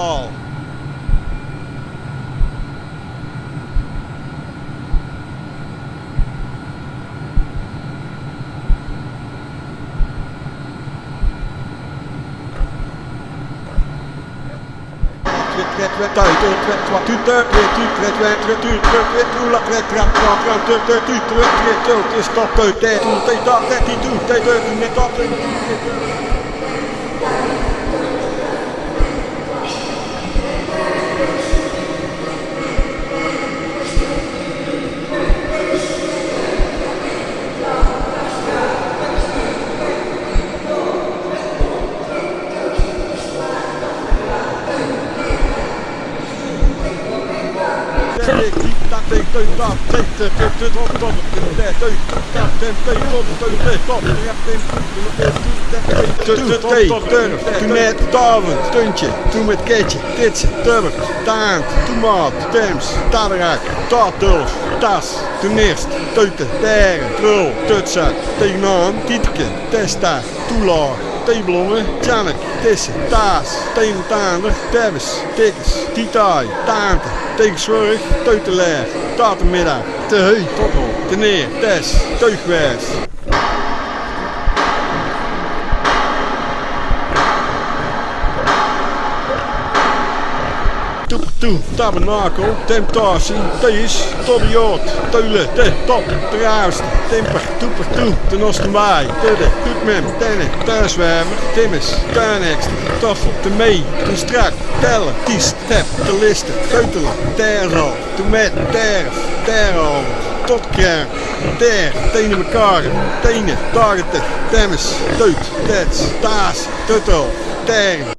taal. Toen met taven, tuntje, toen met ketje, titsen, tubber, taant, toemaat, tems, taderak, taatulf, tas, toen eerst, teuten, teren, trul, tutsa, tegenaan, tietke, testa, toelaag, Teeblongen, Tjannek, Tissen, Taas, Teemtaander, Tebbes, Tikkers, Titaai, Taante, Teekzorg, Teutelaar, Tatenmiddag, Te Heu, Teneer, Tes, Teugwijs. Toe, tabernakel, temptatie, thees, toddiot, teulen, te, top, truist, temper, toeper, toe, ten ostenbaai, tudde, toetmem, tenne, thuiswermer, timmes, tuinekster, toffel, te mee, te strak, tellen, ties, tep, te listen, keutelen, terzal, te met, terf, tot kern, ter, tenen mekaar, tenen, targeten, temmes, teut, tets, taas, tuttel, tern,